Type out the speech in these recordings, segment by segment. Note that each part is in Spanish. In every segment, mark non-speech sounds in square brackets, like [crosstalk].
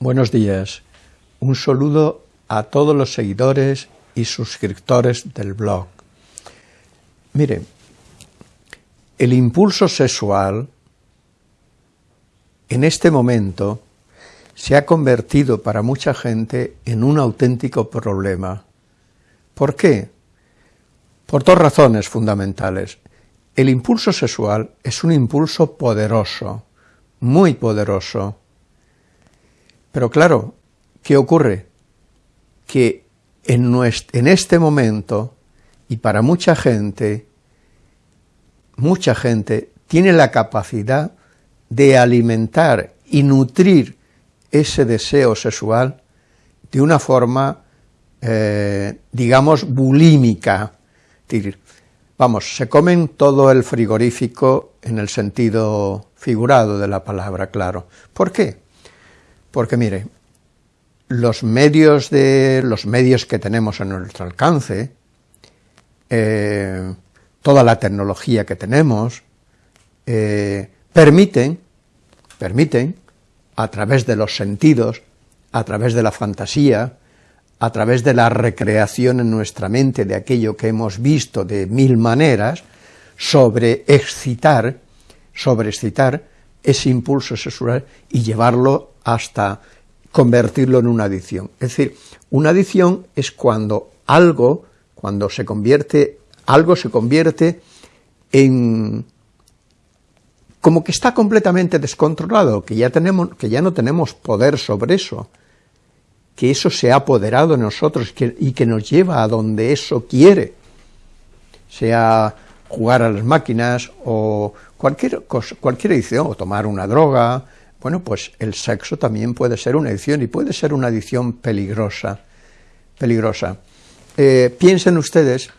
Buenos días. Un saludo a todos los seguidores y suscriptores del blog. Miren, el impulso sexual en este momento se ha convertido para mucha gente en un auténtico problema. ¿Por qué? Por dos razones fundamentales. El impulso sexual es un impulso poderoso, muy poderoso. Pero claro, ¿qué ocurre? Que en, este momento, y para mucha gente, mucha gente tiene la capacidad de alimentar y nutrir ese deseo sexual de una forma, eh, digamos, bulímica. Vamos, se comen todo el frigorífico en el sentido figurado de la palabra, claro. ¿Por qué? Porque, mire, los medios, de, los medios que tenemos a nuestro alcance, eh, toda la tecnología que tenemos, eh, permiten, a través de los sentidos, a través de la fantasía, a través de la recreación en nuestra mente de aquello que hemos visto de mil maneras, sobre excitar ese impulso sexual y llevarlo hasta convertirlo en una adicción. Es decir, una adicción es cuando algo, cuando se convierte, algo se convierte en como que está completamente descontrolado, que ya, tenemos, que ya no tenemos poder sobre eso, que eso se ha apoderado de nosotros y que nos lleva a donde eso quiere, sea jugar a las máquinas o cualquier, cosa, cualquier adicción, o tomar una droga, bueno, pues el sexo también puede ser una adicción y puede ser una adicción peligrosa, peligrosa. Eh, piensen ustedes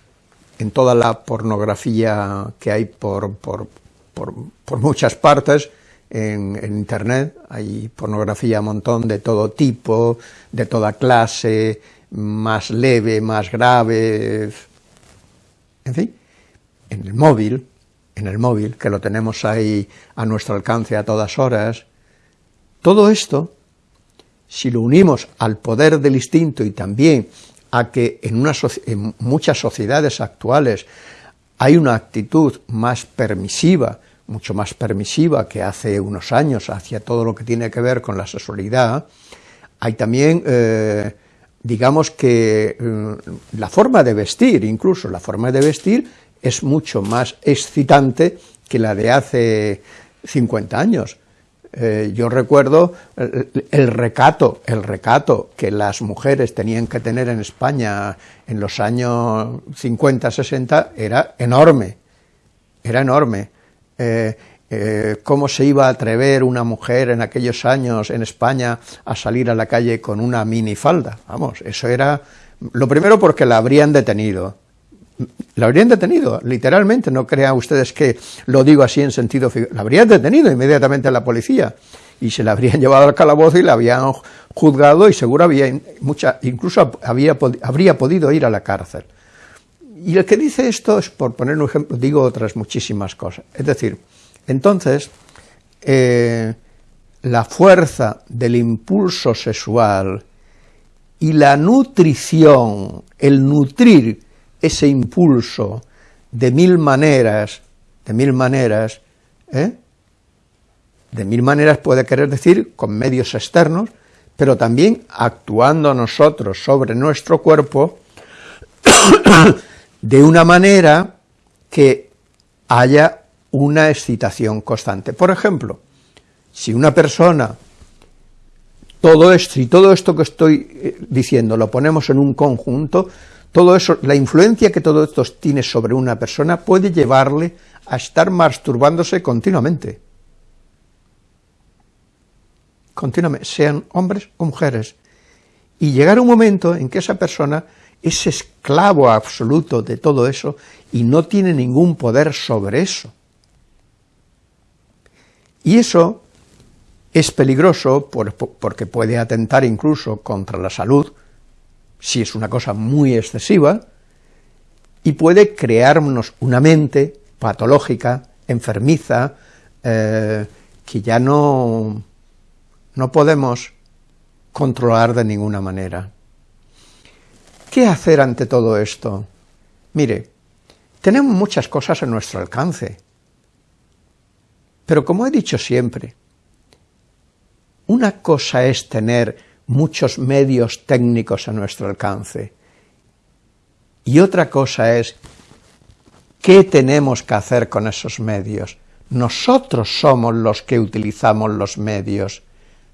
en toda la pornografía que hay por, por, por, muchas partes, en, Internet, hay pornografía a montón de todo tipo, de toda clase, más leve, más grave, en fin, en el móvil, en el móvil, que lo tenemos ahí a nuestro alcance a todas horas, todo esto, si lo unimos al poder del instinto y también a que en, una en muchas sociedades actuales hay una actitud más permisiva, mucho más permisiva que hace unos años hacia todo lo que tiene que ver con la sexualidad, hay también, eh, digamos que eh, la forma de vestir, incluso la forma de vestir, es mucho más excitante que la de hace 50 años. Eh, yo recuerdo el, recato, el recato que las mujeres tenían que tener en España en los años 50, 60, era enorme, era enorme. Eh, eh, cómo se iba a atrever una mujer en aquellos años en España a salir a la calle con una minifalda, vamos, eso era, lo primero porque la habrían detenido, la habrían detenido, literalmente, no crean ustedes que lo digo así en sentido figurado, la habrían detenido inmediatamente la policía, y se la habrían [laughs] llevado al calabozo y la habían juzgado y seguro había mucha, incluso había, habría podido ir a la cárcel. Y el que dice esto es, por poner un ejemplo, digo otras muchísimas cosas. Es decir, entonces, eh, la fuerza del impulso sexual y la nutrición, el nutrir ese impulso de mil maneras, de mil maneras, ¿eh? de mil maneras puede querer decir con medios externos, pero también actuando nosotros sobre nuestro cuerpo [coughs] de una manera que haya una excitación constante. Por ejemplo, si una persona, todo esto, y todo esto que estoy eh, diciendo lo ponemos en un conjunto, todo eso, la influencia que todo esto tiene sobre una persona puede llevarle a estar masturbándose continuamente. Continuamente, sean hombres o mujeres. Y llegar un momento en que esa persona es esclavo absoluto de todo eso y no tiene ningún poder sobre eso. Y eso es peligroso porque puede atentar incluso contra la salud, si es una cosa muy excesiva, y puede crearnos una mente patológica, enfermiza, eh, que ya no, no podemos controlar de ninguna manera. ¿Qué hacer ante todo esto? Mire, tenemos muchas cosas a nuestro alcance, pero como he dicho siempre, una cosa es tener muchos medios técnicos a nuestro alcance, y otra cosa es qué tenemos que hacer con esos medios. Nosotros somos los que utilizamos los medios.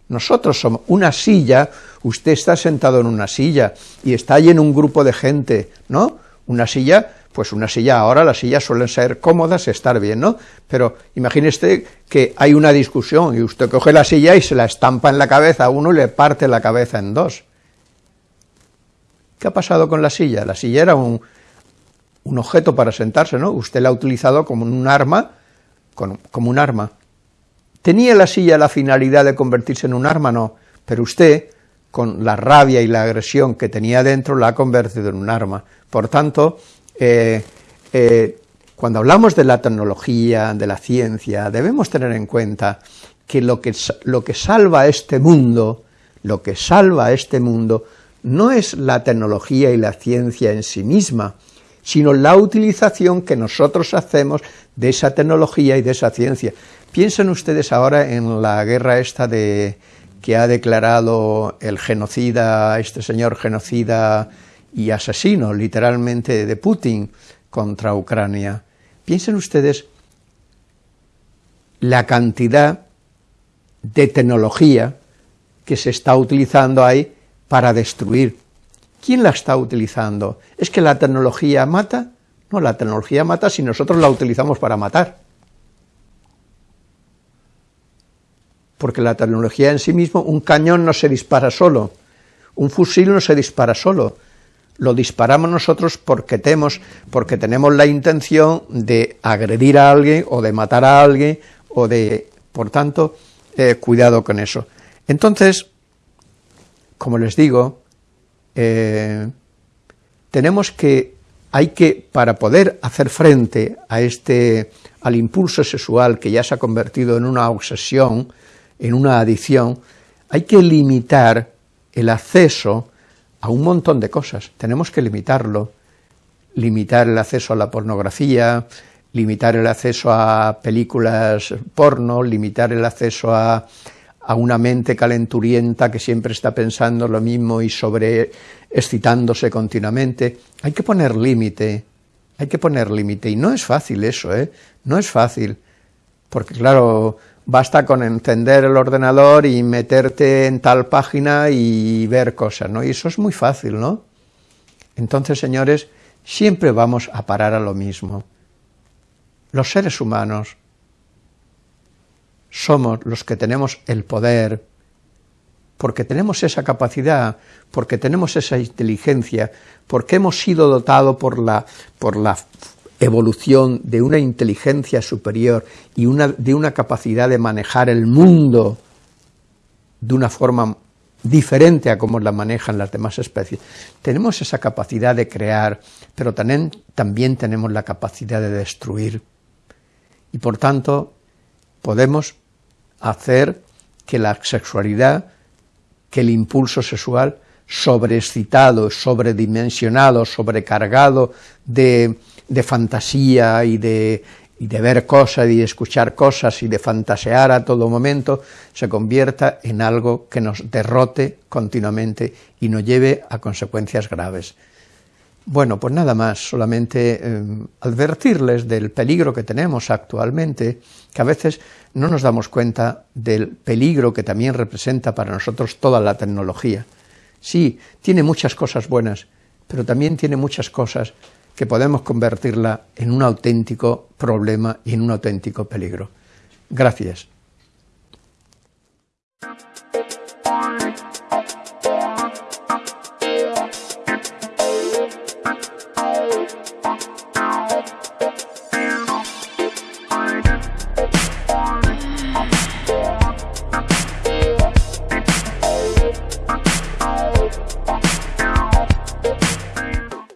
Nosotros somos una silla, usted está sentado en una silla y está ahí en un grupo de gente, ¿no? Una silla, pues una silla ahora, las sillas suelen ser cómodas, estar bien, ¿no? Pero imagínese que hay una discusión y usted coge la silla y se la estampa en la cabeza a uno y le parte la cabeza en dos. ¿Qué ha pasado con la silla? La silla era un, un objeto para sentarse, ¿no? Usted la ha utilizado como un arma, como un arma. ¿Tenía la silla la finalidad de convertirse en un arma? No, pero usted, con la rabia y la agresión que tenía dentro, la ha convertido en un arma. Por tanto, eh, eh, cuando hablamos de la tecnología, de la ciencia, debemos tener en cuenta que lo que, lo que salva este mundo, lo que salva este mundo, no es la tecnología y la ciencia en sí misma, sino la utilización que nosotros hacemos de esa tecnología y de esa ciencia. Piensen ustedes ahora en la guerra esta de que ha declarado el genocida, este señor genocida y asesino, literalmente, de Putin contra Ucrania. Piensen ustedes la cantidad de tecnología que se está utilizando ahí para destruir. ¿Quién la está utilizando? ¿Es que la tecnología mata? No, la tecnología mata si nosotros la utilizamos para matar. Porque la tecnología en sí mismo, un cañón no se dispara solo, un fusil no se dispara solo, lo disparamos nosotros porque tenemos, porque tenemos la intención de agredir a alguien o de matar a alguien o de, por tanto, eh, cuidado con eso. Entonces, como les digo, eh, tenemos que, hay que, para poder hacer frente a este, al impulso sexual que ya se ha convertido en una obsesión, en una adicción, hay que limitar el acceso a un montón de cosas, tenemos que limitarlo, limitar el acceso a la pornografía, limitar el acceso a películas porno, limitar el acceso a a una mente calenturienta que siempre está pensando lo mismo y sobre excitándose continuamente. Hay que poner límite, hay que poner límite, y no es fácil eso, ¿eh? No es fácil, porque claro, basta con encender el ordenador y meterte en tal página y ver cosas, ¿no? Y eso es muy fácil, ¿no? Entonces, señores, siempre vamos a parar a lo mismo. Los seres humanos somos los que tenemos el poder, porque tenemos esa capacidad, porque tenemos esa inteligencia, porque hemos sido dotados por la, por la evolución de una inteligencia superior y una, de una capacidad de manejar el mundo de una forma diferente a como la manejan las demás especies. Tenemos esa capacidad de crear, pero también, también tenemos la capacidad de destruir. Y por tanto, podemos hacer que la sexualidad, que el impulso sexual sobreexcitado, sobredimensionado, sobrecargado de, de fantasía y de, y de ver cosas y de escuchar cosas y de fantasear a todo momento, se convierta en algo que nos derrote continuamente y nos lleve a consecuencias graves. Bueno, pues nada más, solamente eh, advertirles del peligro que tenemos actualmente, que a veces no nos damos cuenta del peligro que también representa para nosotros toda la tecnología. Sí, tiene muchas cosas buenas, pero también tiene muchas cosas que podemos convertirla en un auténtico problema y en un auténtico peligro. Gracias.